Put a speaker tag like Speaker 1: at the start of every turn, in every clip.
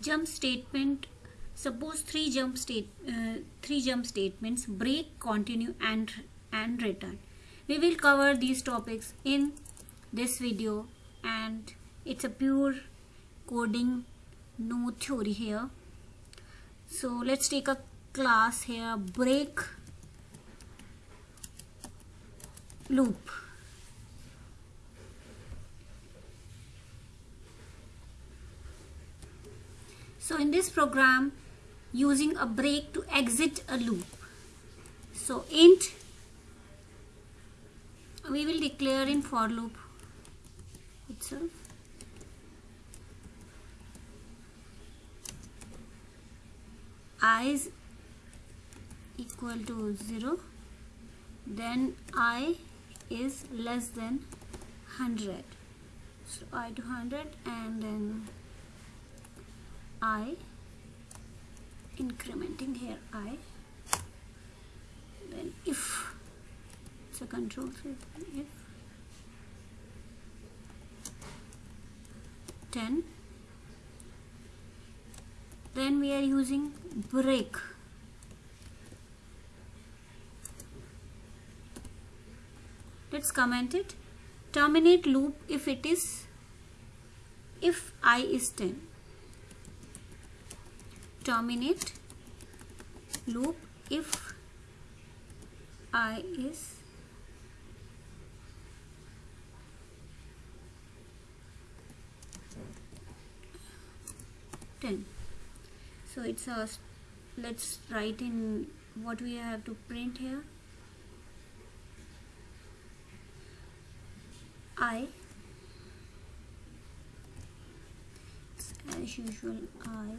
Speaker 1: jump statement suppose three jump state uh, three jump statements break continue and and return. We will cover these topics in this video and it's a pure coding no theory here. So let's take a class here break loop so in this program using a break to exit a loop. So int we will declare in for loop itself. I is equal to 0 then i is less than 100 so i to 100 and then i incrementing here i. Then if it's a control if. 10 then we are using break. Let's comment it. Terminate loop if it is if i is 10 terminate loop if i is 10 so it's a let's write in what we have to print here. I as usual I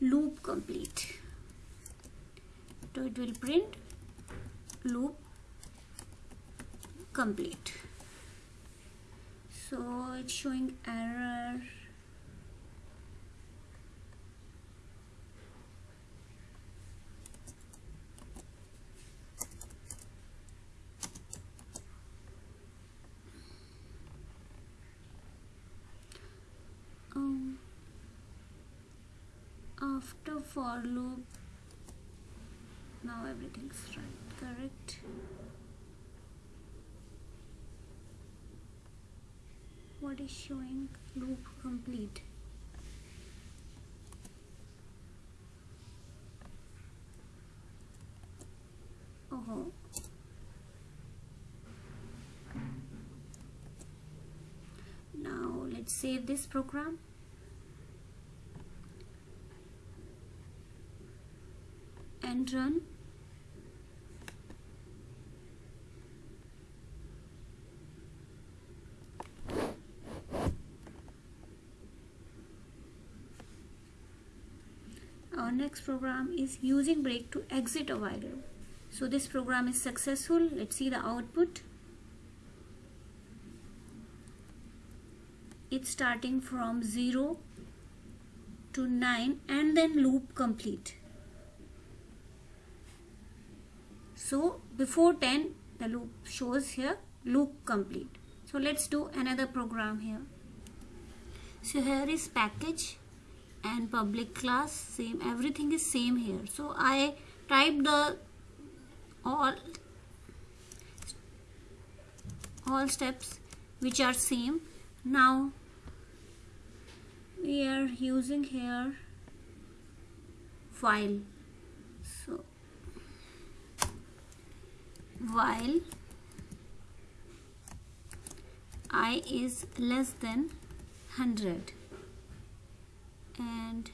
Speaker 1: loop complete so it will print loop complete. So it's showing error. Um, after for loop now everything's right correct? What is showing? Loop complete. Oh now let's save this program. And run our next program is using break to exit a while loop so this program is successful. Let's see the output. It's starting from 0 to 9 and then loop complete. So before 10 the loop shows here loop complete. So let's do another program here. So here is package and public class same everything is same here. So I type the all all steps which are same. Now we are using here while so while i is less than 100 and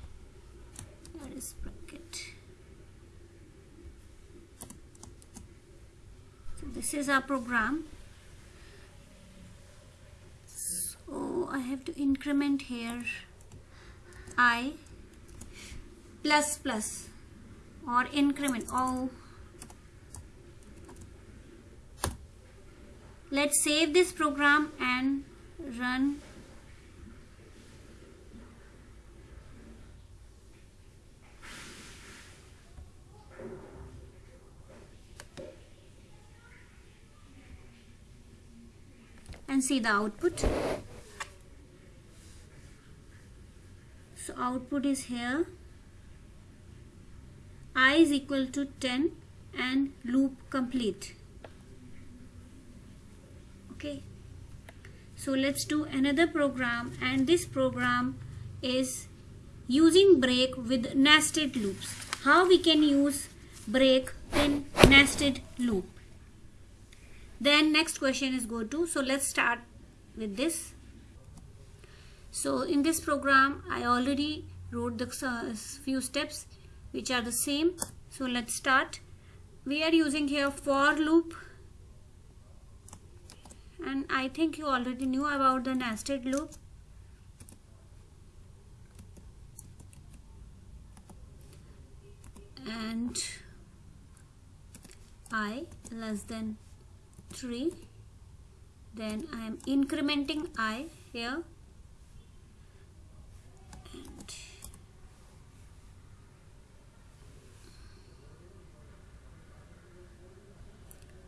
Speaker 1: here is bracket so this is our program. So I have to increment here I plus plus or increment. Oh. Let's save this program and run see the output. So output is here. I is equal to 10 and loop complete. Okay. So let's do another program and this program is using break with nested loops. How we can use break in nested loop then next question is go to so let's start with this. So in this program I already wrote the uh, few steps which are the same. So let's start. We are using here for loop. And I think you already knew about the nested loop. And i less than 3 then I am incrementing i here. And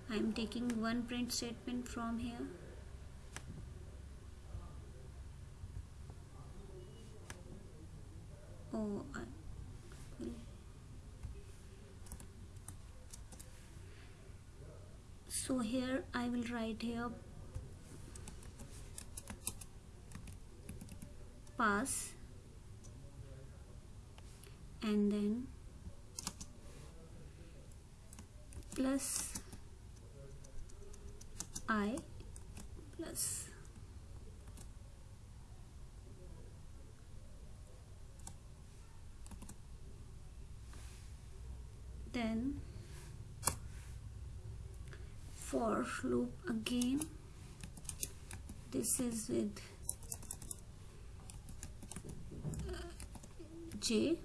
Speaker 1: I am taking one print statement from here. Oh I so here I will write here pass and then plus i plus then for loop again. This is with uh, j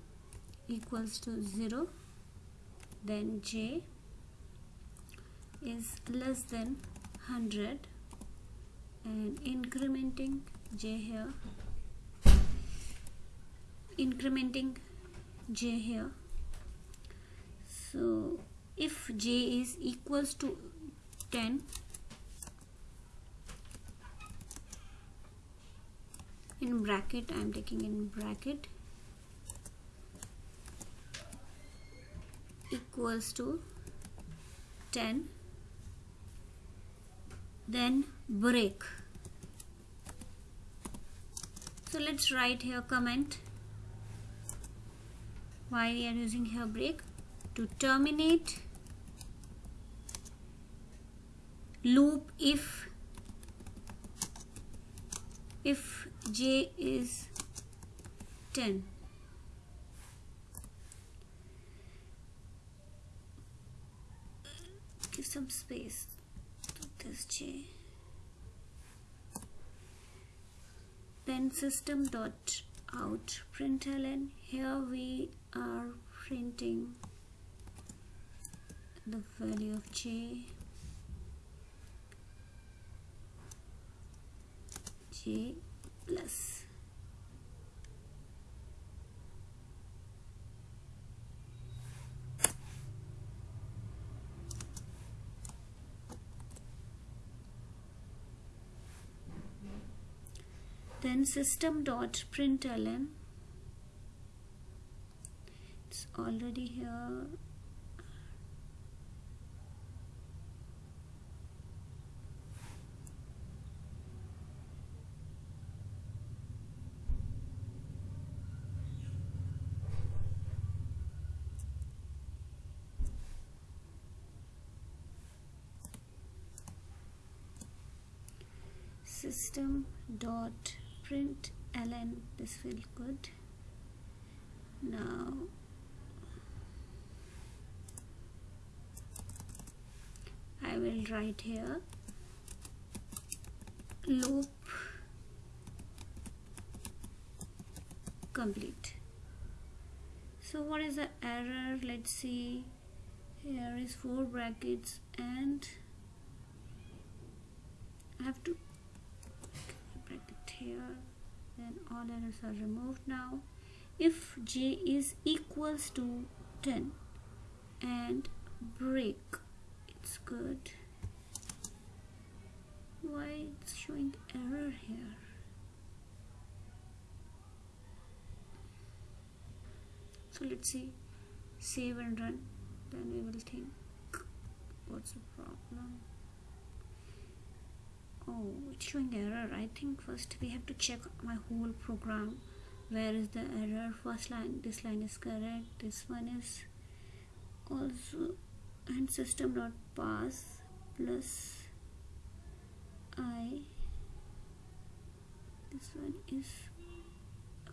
Speaker 1: equals to 0 then j is less than 100 and incrementing j here. Incrementing j here. So if j is equals to 10 in bracket I am taking in bracket. Equals to 10 then break. So let's write here comment. Why we are using here break? To terminate loop if if j is 10 give some space to this j. Then system dot out println. Here we are printing the value of j plus. Then system dot println. It's already here system dot print ln this will good. Now I will write here loop complete. So what is the error? Let's see. Here is four brackets and I have to here then all errors are removed. Now if j is equals to 10 and break it's good. Why it's showing error here? So let's see. Save and run then we will think what's the problem oh it's showing error. I think first we have to check my whole program. Where is the error? First line this line is correct. This one is also and system dot pass plus I. This one is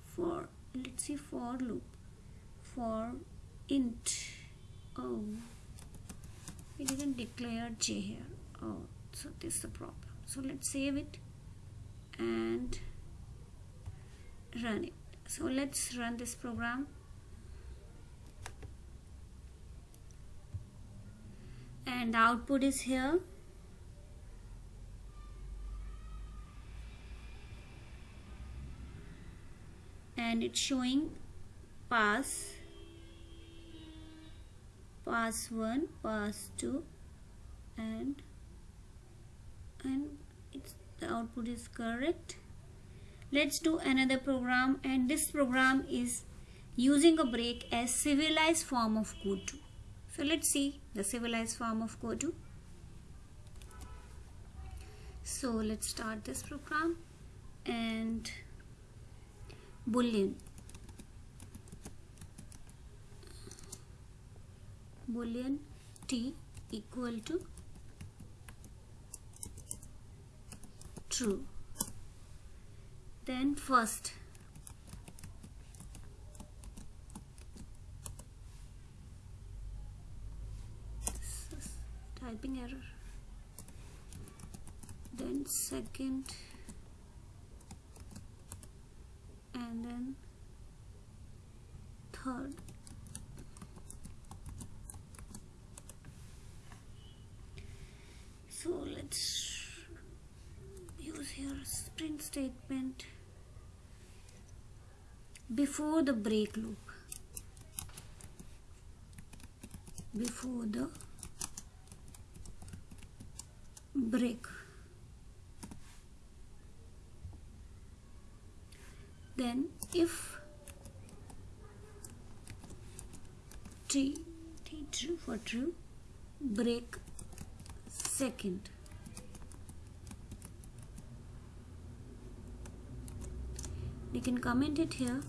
Speaker 1: for let's see for loop. For int. Oh we didn't declare j here. Oh so this is the problem so let's save it and run it. So let's run this program. And the output is here. And it's showing pass pass 1 pass 2 and and it's the output is correct. Let's do another program and this program is using a break as civilized form of code so let's see the civilized form of code so let's start this program and boolean. Boolean t equal to true. Then first typing error. Then second and then third. So let's here print statement before the break loop. Before the break then if t t true for true break second you can comment it here.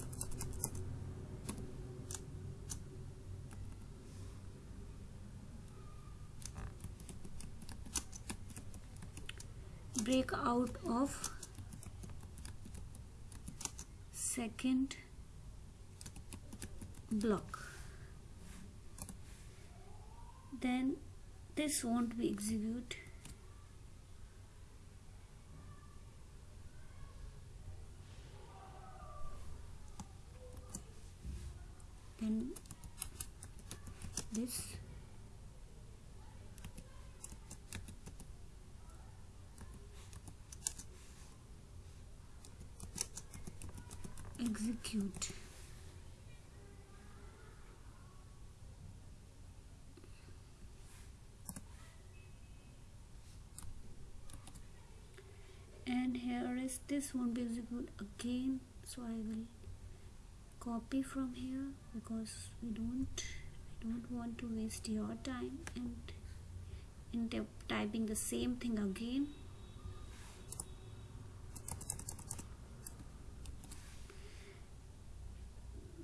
Speaker 1: Break out of second block. Then this won't be execute then this execute and here is this won't be again so I will copy from here because we don't I don't want to waste your time and in typing the same thing again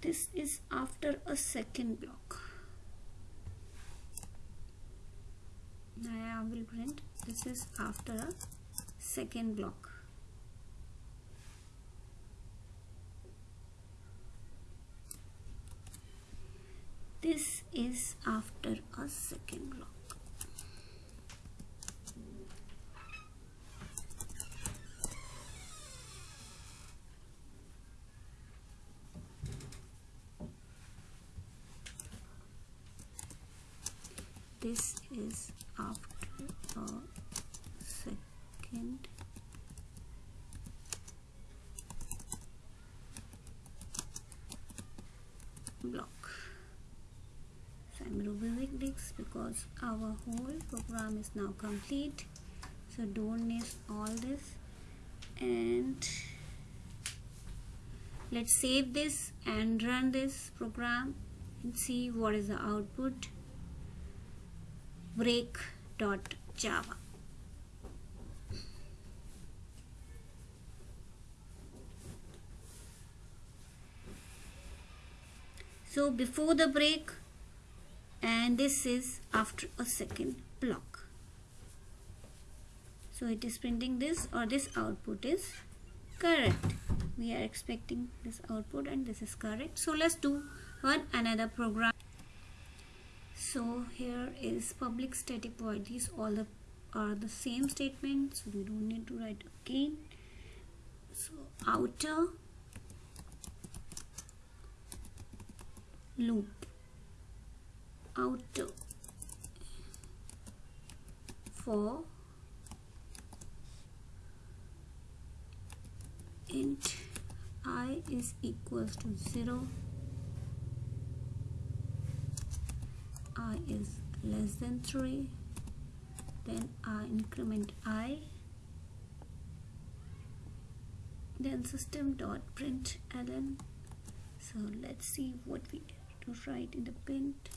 Speaker 1: this is after a second block. I will print this is after a second block. This is after a second block this is after a second. Block. So I'm removing this because our whole program is now complete. So don't miss all this. And let's save this and run this program and see what is the output break.java so before the break and this is after a second block. So it is printing this or this output is correct. We are expecting this output and this is correct. So let's do one another program so here is public static void. These all the are the same statement so we don't need to write again. So outer loop. Outer for int i is equals to 0 i is less than 3 then i increment i then system dot print ln. So let's see what we to write in the print.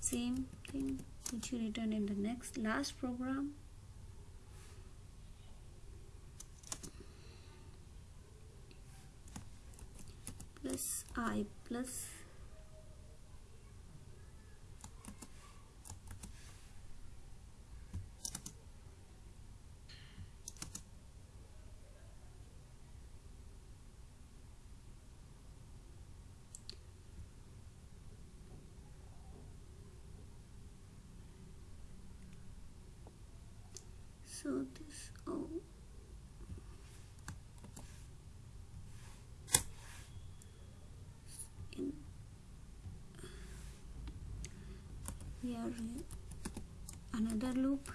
Speaker 1: Same thing which you return in the next last program. Plus i plus so this oh in here another loop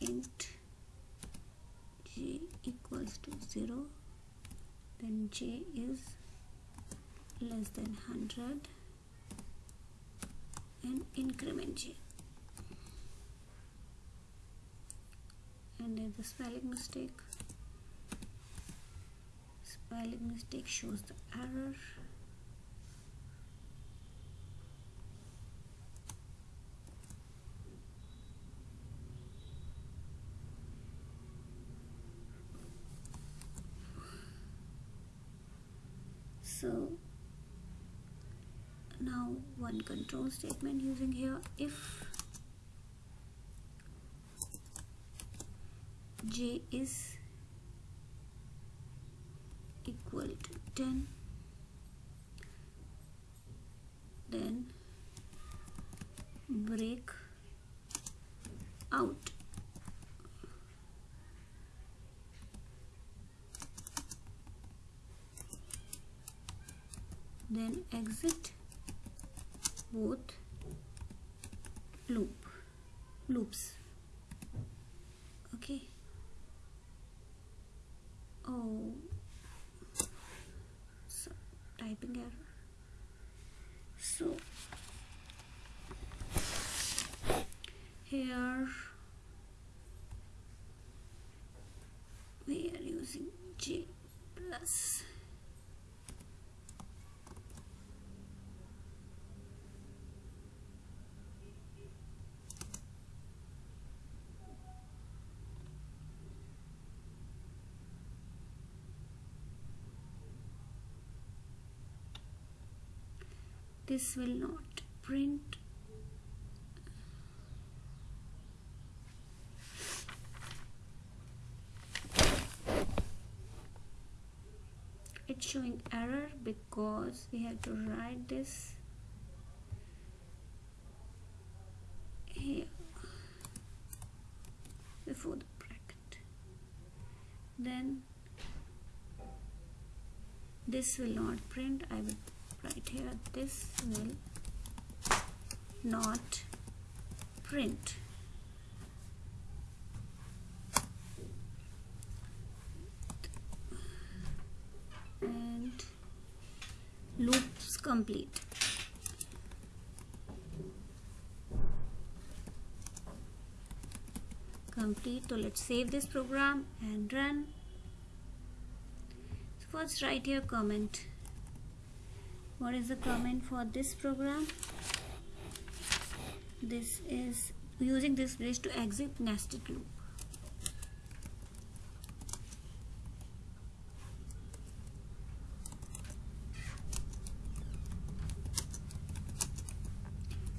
Speaker 1: int j equals to 0 then j is less than 100 and increment j. And there's a spelling mistake spelling mistake shows the error so now one control statement using here if j is equal to 10 then break out. Then exit both loop loops. Okay. Oh. So typing error. So here we are using j plus this will not print. It's showing error because we have to write this here before the bracket. Then this will not print. I will write here this will not print. And loops complete. Complete. So let's save this program and run. So first write here comment what is the comment for this program? This is using this bridge to exit nested loop.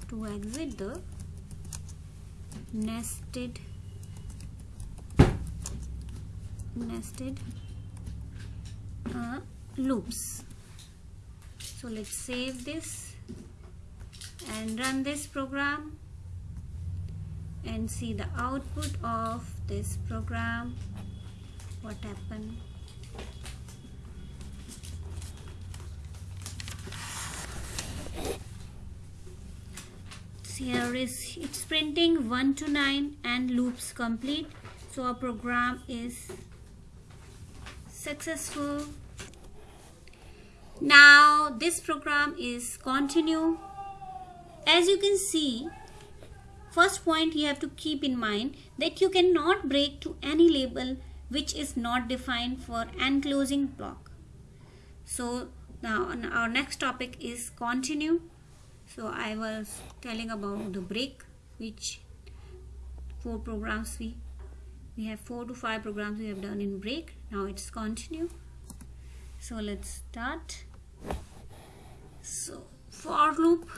Speaker 1: To exit the nested nested uh, loops so let's save this and run this program and see the output of this program. What happened? Here is it's printing 1 to 9 and loops complete. So our program is successful now this program is continue. As you can see first point you have to keep in mind that you cannot break to any label which is not defined for enclosing block. So now our next topic is continue. So I was telling about the break which four programs we we have four to five programs we have done in break. Now it's continue. So let's start so for loop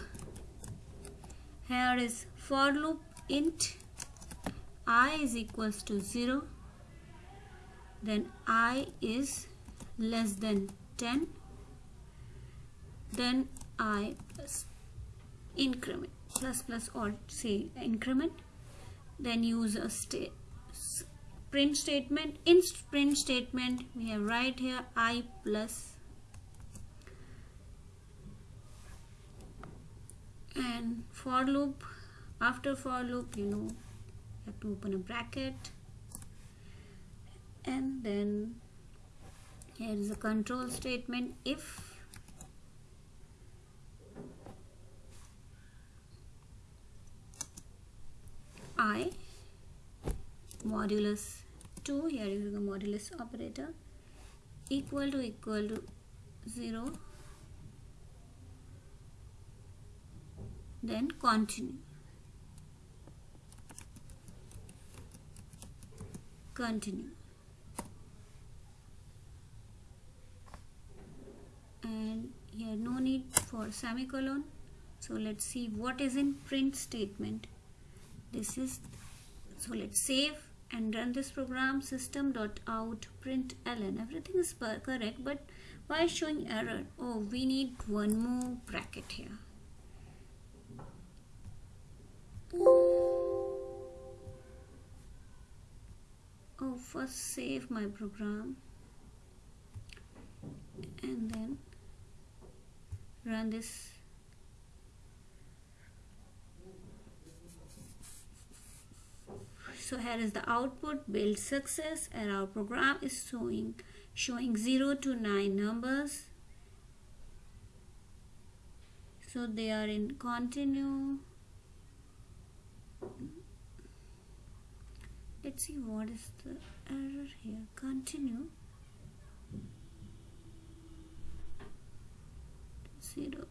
Speaker 1: here is for loop int i is equals to 0 then i is less than 10 then i plus increment plus plus or say increment then use a state print statement in print statement we have right here i plus and for loop after for loop you know you have to open a bracket. And then here is a control statement. If i modulus 2 here is the modulus operator equal to equal to 0 then continue. Continue. And here no need for semicolon. So let's see what is in print statement. This is so let's save and run this program system.out println everything is correct but why showing error? Oh we need one more bracket here first save my program and then run this. So here is the output build success and our program is showing showing 0 to 9 numbers. So they are in continue let's see what is the error here? Continue. 0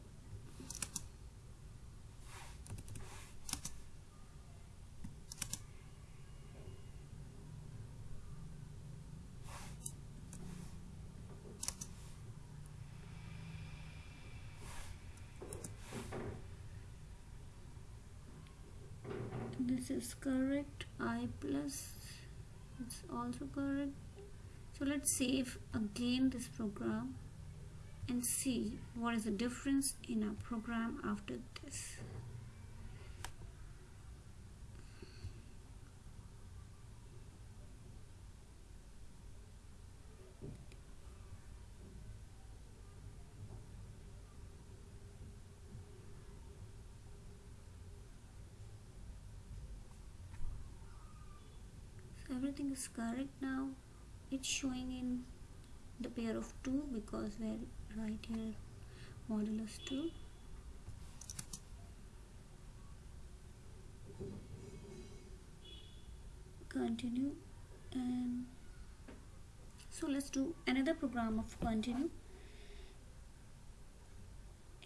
Speaker 1: this is correct i plus it's also correct. So let's save again this program and see what is the difference in our program after this everything is correct now. It's showing in the pair of 2 because we're right here modulus 2 continue and so let's do another program of continue.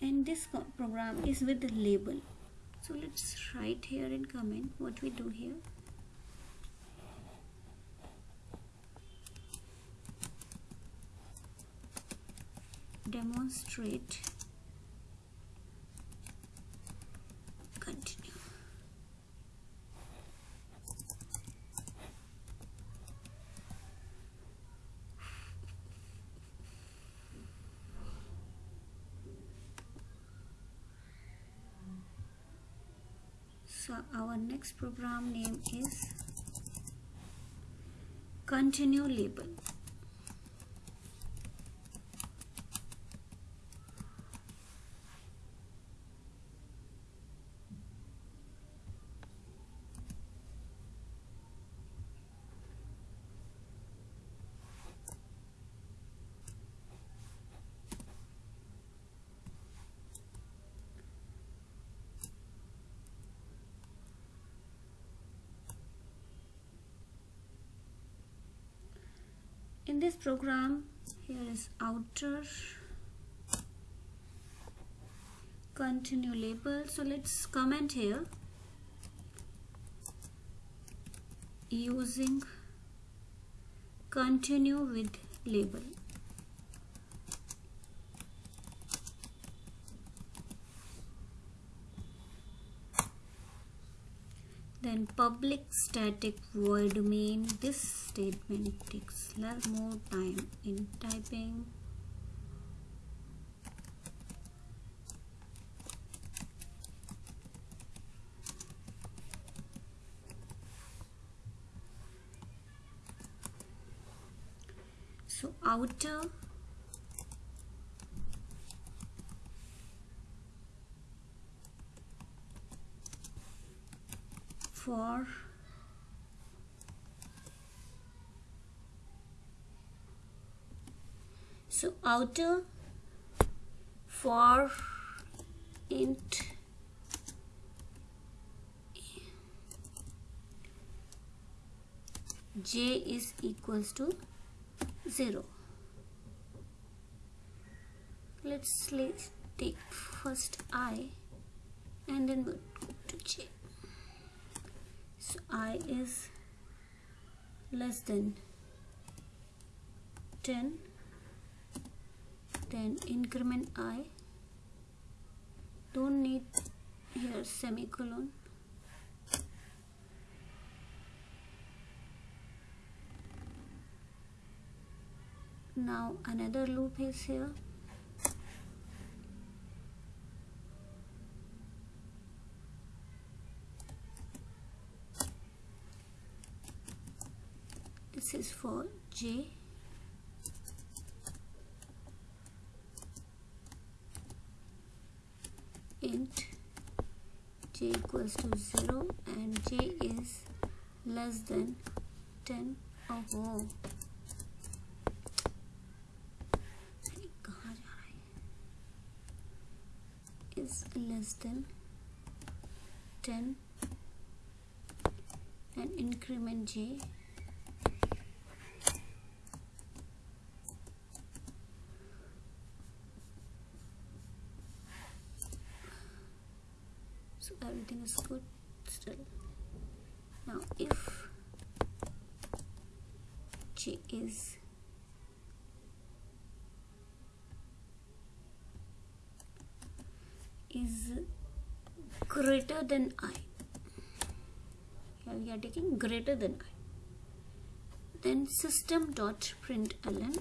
Speaker 1: And this program is with the label. So let's write here in comment what we do here demonstrate. Continue. So our next program name is continue label in this program here is outer continue label. So let's comment here. Using continue with label then public static void main this statement takes lot more time in typing. So outer for so outer for int j is equals to 0 let's let's take first i and then we'll go to j so i is less than 10 then increment i. Don't need here semicolon. Now another loop is here is for j. int j equals to 0 and j is less than 10 oh is less than 10 and increment j so everything is good still? Now if j is is greater than i. We are taking greater than i. Then system dot println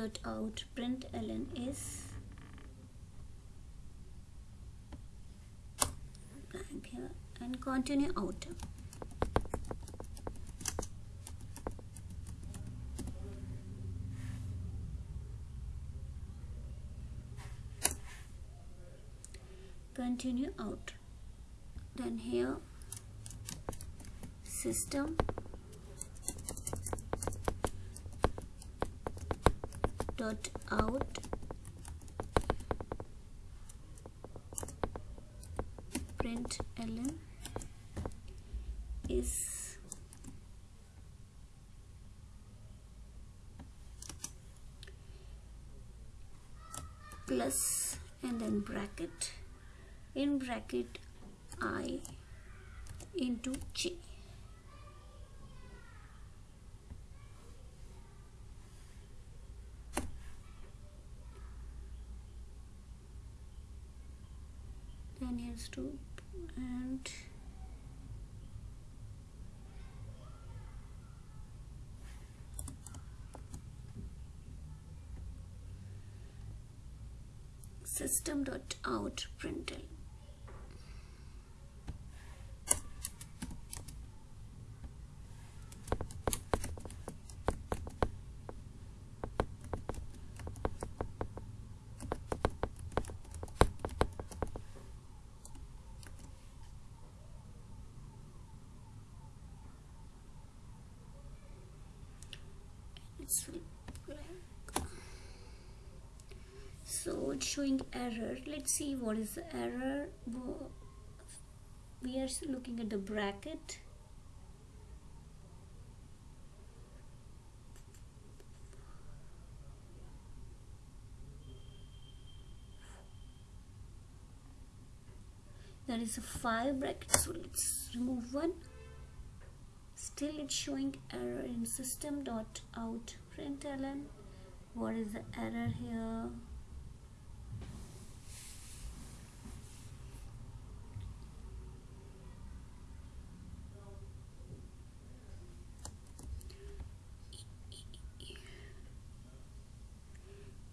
Speaker 1: dot out. Print ln is blank here. And continue out. Continue out. Then here system dot out. Print ln is plus and then bracket. In bracket i into j. then and system dot out println it's blank so it's showing error let's see what is the error. We are looking at the bracket. There is a five bracket so let's remove one. Still it's showing error in system dot out println what is the error here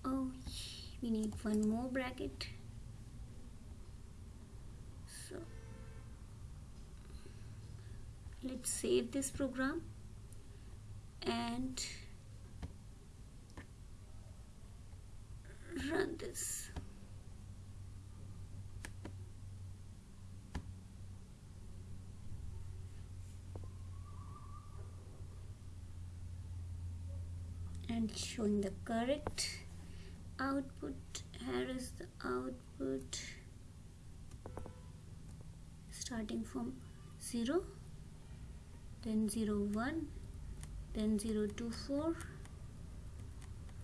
Speaker 1: oh we need one more bracket. So let's save this program and run this. And showing the correct output here is the output starting from 0 then 0 1 then 0 2 4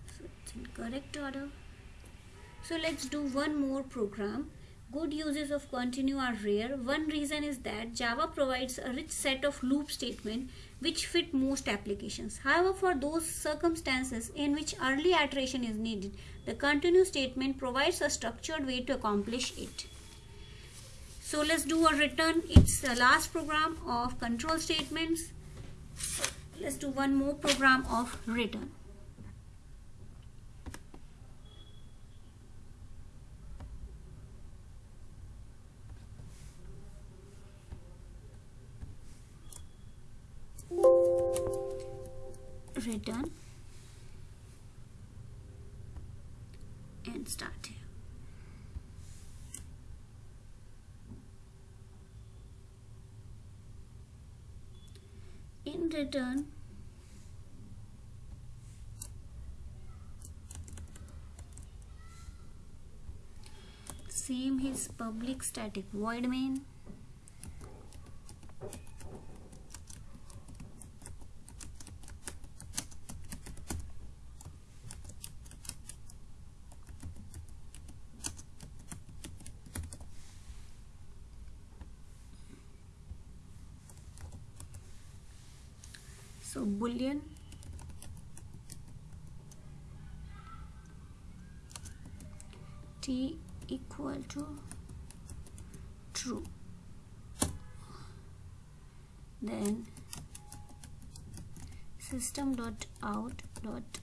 Speaker 1: so it's in correct order. So let's do one more program good uses of continue are rare. One reason is that java provides a rich set of loop statement which fit most applications. However for those circumstances in which early iteration is needed the continue statement provides a structured way to accomplish it. So let's do a return. It's the last program of control statements. Let's do one more program of return return and start here in return same his public static. Void main so boolean t equal to true. Then system dot out dot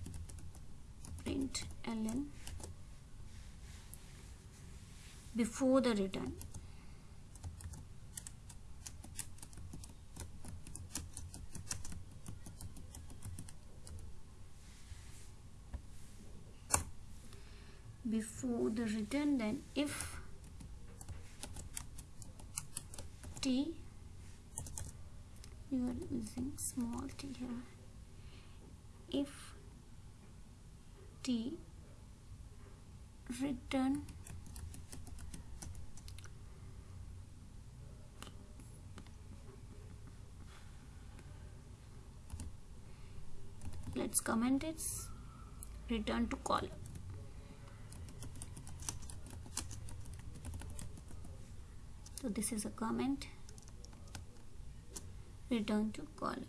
Speaker 1: print ln before the return before the return then if t you are using small t here. If t return let's comment its return to caller. So this is a comment. Return to caller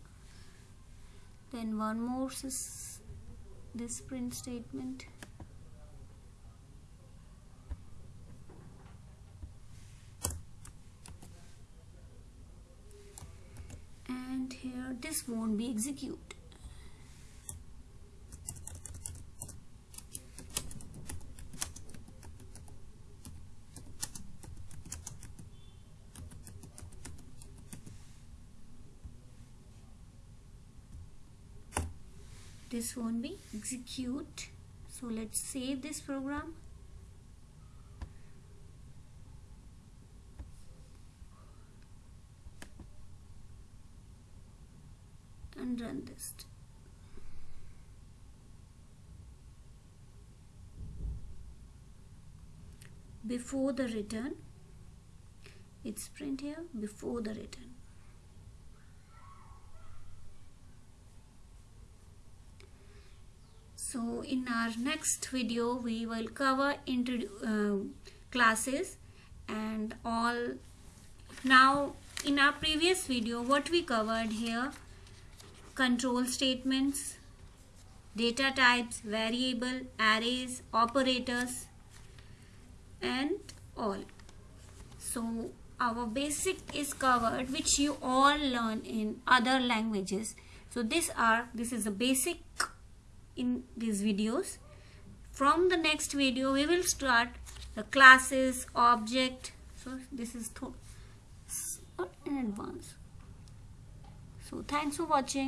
Speaker 1: then one more is this print statement. And here this won't be execute this won't be. Execute. So let's save this program. And run this. Before the return. It's print here. Before the return so in our next video we will cover uh, classes and all. Now in our previous video what we covered here control statements data types variable arrays operators and all. So our basic is covered which you all learn in other languages. So this are this is a basic in these videos. From the next video we will start the classes object. So this is in advance. So thanks for watching